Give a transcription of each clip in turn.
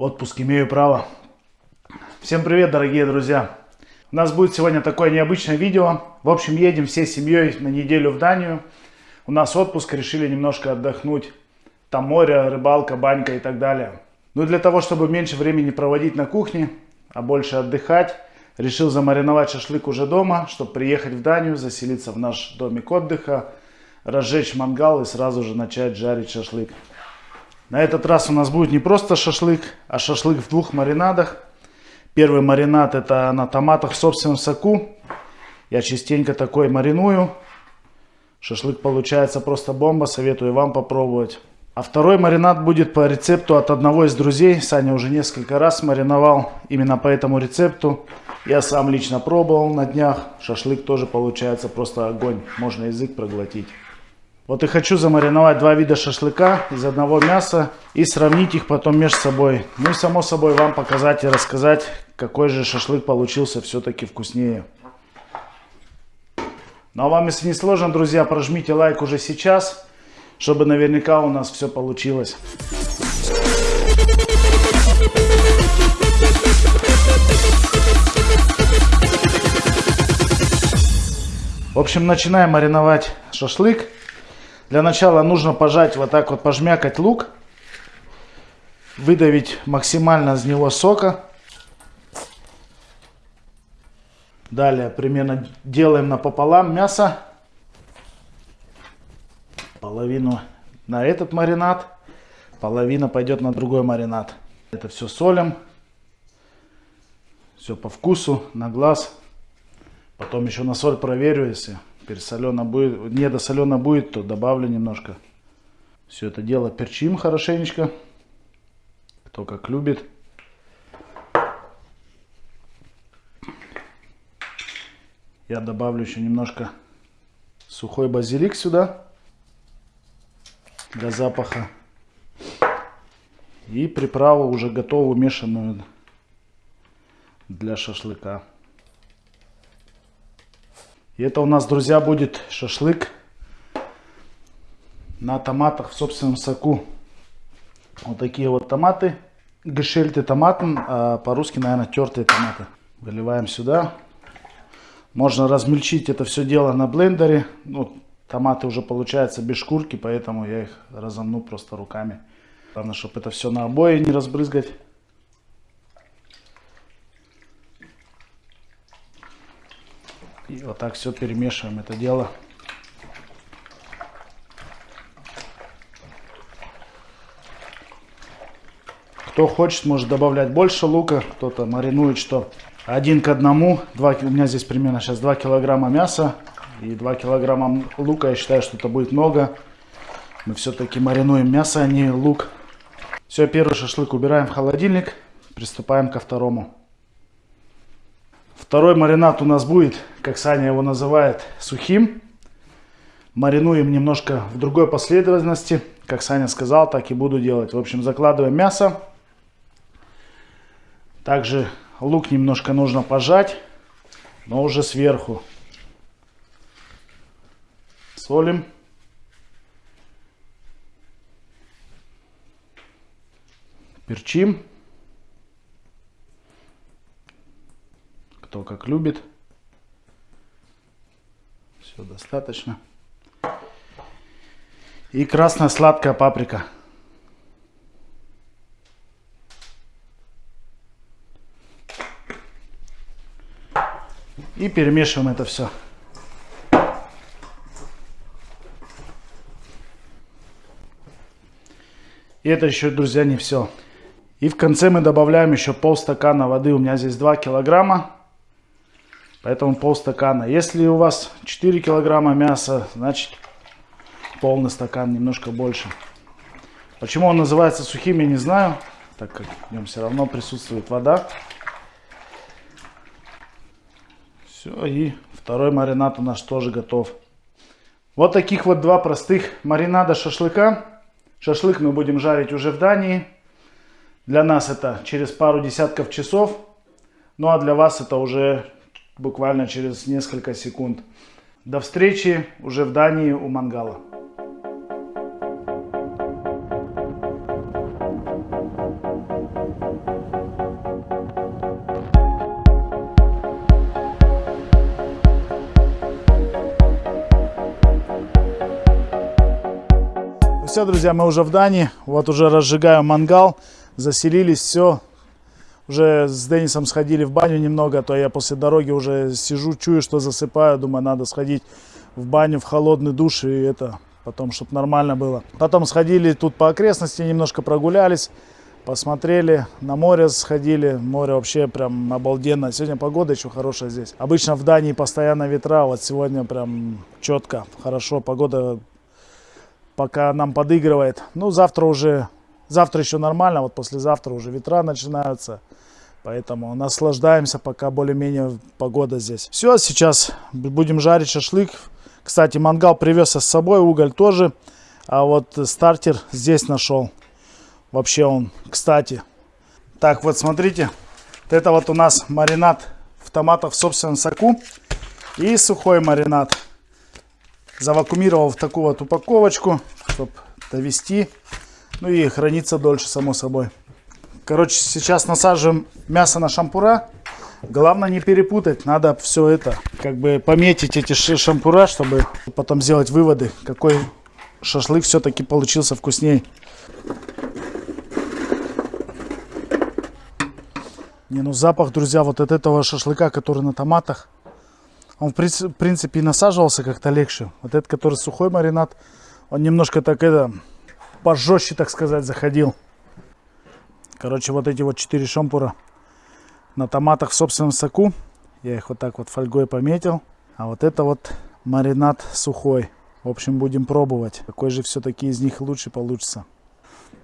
Отпуск имею право. Всем привет, дорогие друзья. У нас будет сегодня такое необычное видео. В общем, едем всей семьей на неделю в Данию. У нас отпуск, решили немножко отдохнуть. Там море, рыбалка, банька и так далее. Ну и для того, чтобы меньше времени проводить на кухне, а больше отдыхать, решил замариновать шашлык уже дома, чтобы приехать в Данию, заселиться в наш домик отдыха, разжечь мангал и сразу же начать жарить шашлык. На этот раз у нас будет не просто шашлык, а шашлык в двух маринадах. Первый маринад это на томатах в собственном соку. Я частенько такой мариную. Шашлык получается просто бомба, советую вам попробовать. А второй маринад будет по рецепту от одного из друзей. Саня уже несколько раз мариновал именно по этому рецепту. Я сам лично пробовал на днях. Шашлык тоже получается просто огонь. Можно язык проглотить. Вот и хочу замариновать два вида шашлыка из одного мяса и сравнить их потом между собой. Ну и само собой вам показать и рассказать, какой же шашлык получился все-таки вкуснее. Ну а вам, если не сложно, друзья, прожмите лайк уже сейчас, чтобы наверняка у нас все получилось. В общем, начинаем мариновать шашлык. Для начала нужно пожать вот так вот, пожмякать лук. Выдавить максимально из него сока. Далее примерно делаем напополам мясо. Половину на этот маринад. Половина пойдет на другой маринад. Это все солим. Все по вкусу, на глаз. Потом еще на соль проверю, если пересолено будет, недосолено будет, то добавлю немножко. Все это дело перчим хорошенечко. Кто как любит. Я добавлю еще немножко сухой базилик сюда. Для запаха. И приправу уже готовую мешанную для шашлыка. И это у нас, друзья, будет шашлык на томатах в собственном соку. Вот такие вот томаты. Гешельты томатен, а по-русски, наверное, тертые томаты. Выливаем сюда. Можно размельчить это все дело на блендере. Ну, томаты уже получаются без шкурки, поэтому я их разомну просто руками. Главное, чтобы это все на обои не разбрызгать. И вот так все перемешиваем это дело. Кто хочет, может добавлять больше лука. Кто-то маринует, что один к одному. 2, у меня здесь примерно сейчас 2 килограмма мяса и 2 килограмма лука. Я считаю, что это будет много. Мы все-таки маринуем мясо, а не лук. Все, первый шашлык убираем в холодильник. Приступаем ко второму. Второй маринад у нас будет, как Саня его называет, сухим. Маринуем немножко в другой последовательности. Как Саня сказал, так и буду делать. В общем, закладываем мясо. Также лук немножко нужно пожать, но уже сверху. Солим. Перчим. Кто как любит. Все достаточно. И красная сладкая паприка. И перемешиваем это все. И это еще, друзья, не все. И в конце мы добавляем еще полстакана воды. У меня здесь 2 килограмма. Поэтому полстакана. Если у вас 4 килограмма мяса, значит полный стакан, немножко больше. Почему он называется сухим, я не знаю. Так как в нем все равно присутствует вода. Все, и второй маринад у нас тоже готов. Вот таких вот два простых маринада шашлыка. Шашлык мы будем жарить уже в Дании. Для нас это через пару десятков часов. Ну а для вас это уже буквально через несколько секунд. До встречи уже в Дании у мангала. Ну все, друзья, мы уже в Дании. Вот уже разжигаю мангал. Заселились, все. Уже с Денисом сходили в баню немного, то я после дороги уже сижу, чую, что засыпаю. Думаю, надо сходить в баню, в холодный душ и это, потом, чтобы нормально было. Потом сходили тут по окрестности, немножко прогулялись, посмотрели, на море сходили. Море вообще прям обалденно. Сегодня погода еще хорошая здесь. Обычно в Дании постоянно ветра, вот сегодня прям четко, хорошо. Погода пока нам подыгрывает. Ну, завтра уже, завтра еще нормально, вот послезавтра уже ветра начинаются. Поэтому наслаждаемся, пока более-менее погода здесь. Все, сейчас будем жарить шашлык. Кстати, мангал привез с собой, уголь тоже. А вот стартер здесь нашел. Вообще он, кстати. Так, вот смотрите. Вот это вот у нас маринад в томатах в собственном соку. И сухой маринад завакумировал в такую вот упаковочку, чтобы довести. Ну и хранится дольше, само собой. Короче, сейчас насаживаем мясо на шампура. Главное не перепутать, надо все это, как бы пометить эти шампура, чтобы потом сделать выводы, какой шашлык все-таки получился вкусней. Не, ну запах, друзья, вот от этого шашлыка, который на томатах, он, в принципе, и насаживался как-то легче. Вот этот, который сухой маринад, он немножко так, это, пожестче, так сказать, заходил. Короче, вот эти вот четыре шампура на томатах в собственном соку. Я их вот так вот фольгой пометил. А вот это вот маринад сухой. В общем, будем пробовать, какой же все-таки из них лучше получится.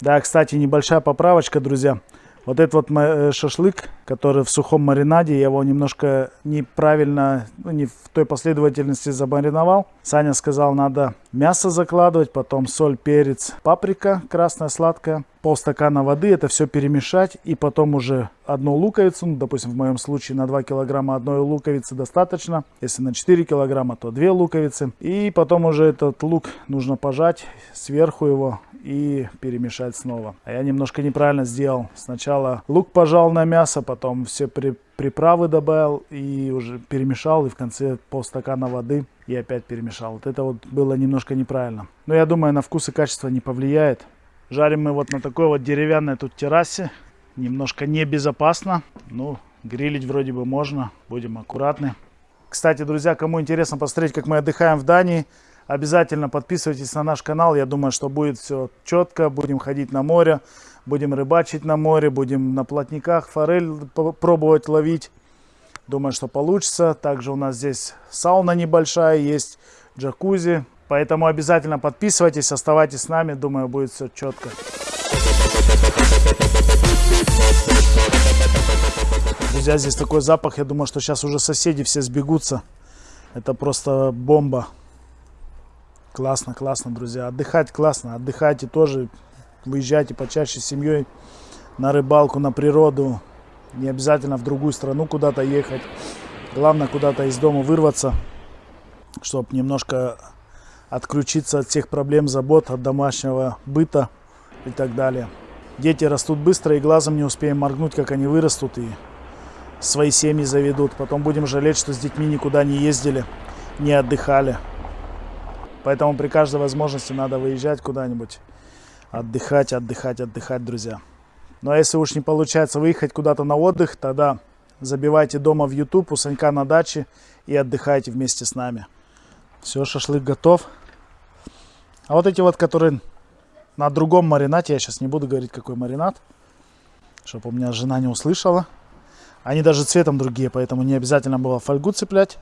Да, кстати, небольшая поправочка, друзья. Вот этот вот э, шашлык, который в сухом маринаде, я его немножко неправильно, ну, не в той последовательности замариновал. Саня сказал, надо мясо закладывать, потом соль, перец, паприка красная, сладкая, полстакана воды, это все перемешать и потом уже одну луковицу, ну, допустим, в моем случае на 2 килограмма одной луковицы достаточно, если на 4 килограмма, то 2 луковицы. И потом уже этот лук нужно пожать, сверху его и перемешать снова. А я немножко неправильно сделал. Сначала лук пожал на мясо, потом все при, приправы добавил и уже перемешал. И в конце полстакана воды и опять перемешал. Вот это вот было немножко неправильно. Но я думаю, на вкус и качество не повлияет. Жарим мы вот на такой вот деревянной тут террасе. Немножко небезопасно. Ну, грилить вроде бы можно. Будем аккуратны. Кстати, друзья, кому интересно посмотреть, как мы отдыхаем в Дании, Обязательно подписывайтесь на наш канал. Я думаю, что будет все четко. Будем ходить на море, будем рыбачить на море, будем на плотниках форель пробовать ловить. Думаю, что получится. Также у нас здесь сауна небольшая, есть джакузи. Поэтому обязательно подписывайтесь, оставайтесь с нами. Думаю, будет все четко. Друзья, здесь такой запах. Я думаю, что сейчас уже соседи все сбегутся. Это просто бомба. Классно, классно, друзья. Отдыхать классно. Отдыхайте тоже. Выезжайте почаще с семьей на рыбалку, на природу. Не обязательно в другую страну куда-то ехать. Главное куда-то из дома вырваться, чтобы немножко отключиться от всех проблем, забот, от домашнего быта и так далее. Дети растут быстро и глазом не успеем моргнуть, как они вырастут и свои семьи заведут. Потом будем жалеть, что с детьми никуда не ездили, не отдыхали. Поэтому при каждой возможности надо выезжать куда-нибудь, отдыхать, отдыхать, отдыхать, друзья. Ну а если уж не получается выехать куда-то на отдых, тогда забивайте дома в YouTube у Санька на даче и отдыхайте вместе с нами. Все, шашлык готов. А вот эти вот, которые на другом маринате, я сейчас не буду говорить, какой маринад, чтобы у меня жена не услышала. Они даже цветом другие, поэтому не обязательно было фольгу цеплять.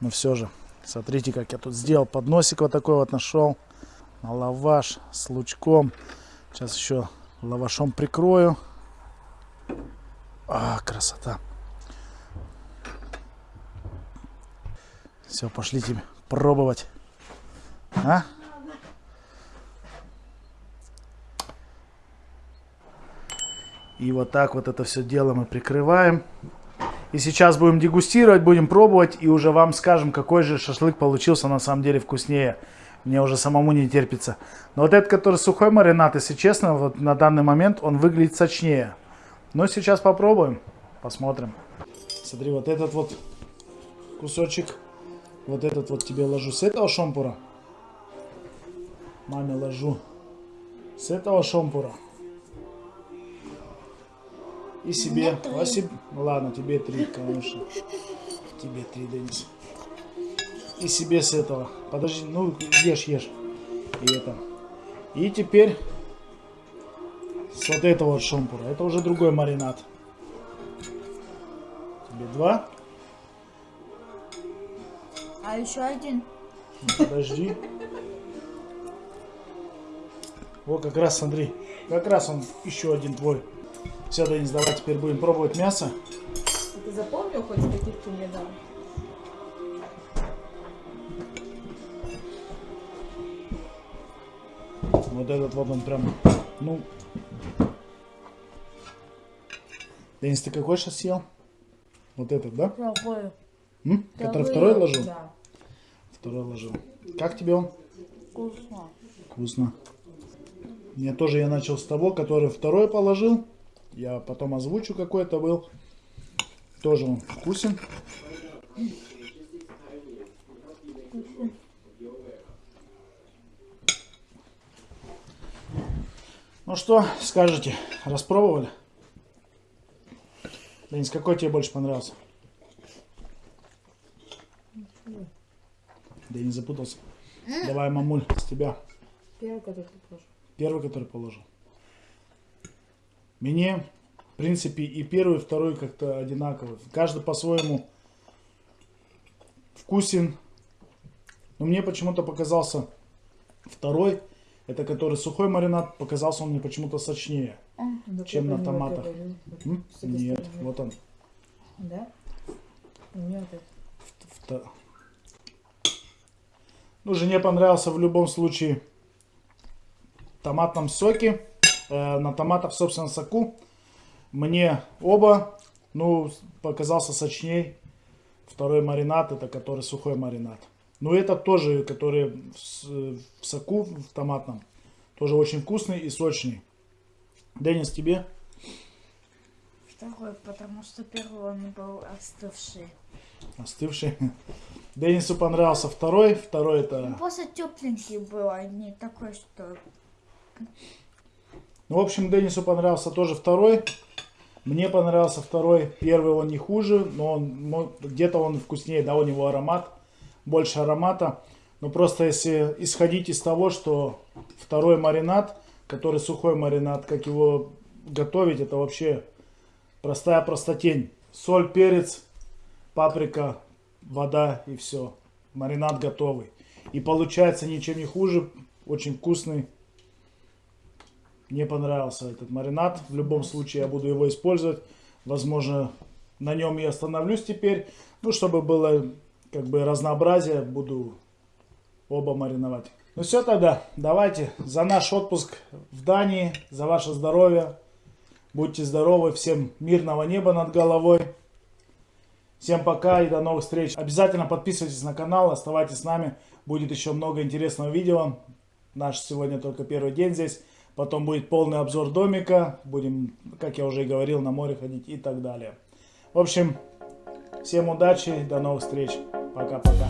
Но все же. Смотрите, как я тут сделал. Подносик вот такой вот нашел. На лаваш с лучком. Сейчас еще лавашом прикрою. А, красота. Все, пошлите пробовать. А? И вот так вот это все дело мы прикрываем. И сейчас будем дегустировать, будем пробовать и уже вам скажем, какой же шашлык получился на самом деле вкуснее. Мне уже самому не терпится. Но вот этот, который сухой маринад, если честно, вот на данный момент он выглядит сочнее. Но сейчас попробуем, посмотрим. Смотри, вот этот вот кусочек, вот этот вот тебе ложу с этого шампура. Маме ложу с этого шомпура. И себе. Себе- ну ладно, тебе три, конечно. Тебе три, Денис. И себе с этого. Подожди, ну ешь, ешь. И это. И теперь с вот этого вот шомпура. Это уже другой маринад. Тебе два. А еще один. Ну, Подожди. Вот как раз, смотри. Как раз он еще один твой. Все, Денис, давай теперь будем пробовать мясо. Ты запомнил хоть, каких ты мне дал? Вот этот вот он прям, ну... Денис, ты какой сейчас съел? Вот этот, да? Какой? М? Который Второй. второй ложил? Да. Второй ложил. Как тебе он? Вкусно. Вкусно. Мне тоже я начал с того, который второй положил. Я потом озвучу, какой это был. Тоже он вкусен. Ну что, скажете, распробовали? Денис, какой тебе больше понравился? Денис запутался. Давай, мамуль, с тебя. Первый, который ты положил. Первый, который положил. Мне, в принципе, и первый, и второй как-то одинаковый. Каждый по-своему вкусен. Но мне почему-то показался второй, это который сухой маринад, показался он мне почему-то сочнее. Ну, Чем на томатах. Нет, стороны. вот он. Да? У меня вот Ну, жене понравился в любом случае в томатном соке, на томатах в собственном соку. Мне оба, ну, показался сочней. Второй маринад, это который сухой маринад. Ну, этот тоже, который в, соку, в томатном, тоже очень вкусный и сочный. Денис, тебе? Второй, потому что первый он был остывший. Остывший. Денису понравился второй. Второй это... просто тепленький был, а не такой, что... Ну, в общем, Денису понравился тоже второй. Мне понравился второй. Первый он не хуже, но мо- где-то он вкуснее, да, у него аромат, больше аромата. Но просто если исходить из того, что второй маринад, который сухой маринад, как его готовить, это вообще простая простотень. Соль, перец, паприка, вода и все. Маринад готовый. И получается ничем не хуже, очень вкусный. Мне понравился этот маринад. В любом случае я буду его использовать. Возможно, на нем я остановлюсь теперь. Ну, чтобы было как бы разнообразие, буду оба мариновать. Ну все тогда, давайте за наш отпуск в Дании, за ваше здоровье. Будьте здоровы, всем мирного неба над головой. Всем пока и до новых встреч. Обязательно подписывайтесь на канал, оставайтесь с нами. Будет еще много интересного видео. Наш сегодня только первый день здесь. Потом будет полный обзор домика. Будем, как я уже и говорил, на море ходить и так далее. В общем, всем удачи, до новых встреч. Пока-пока.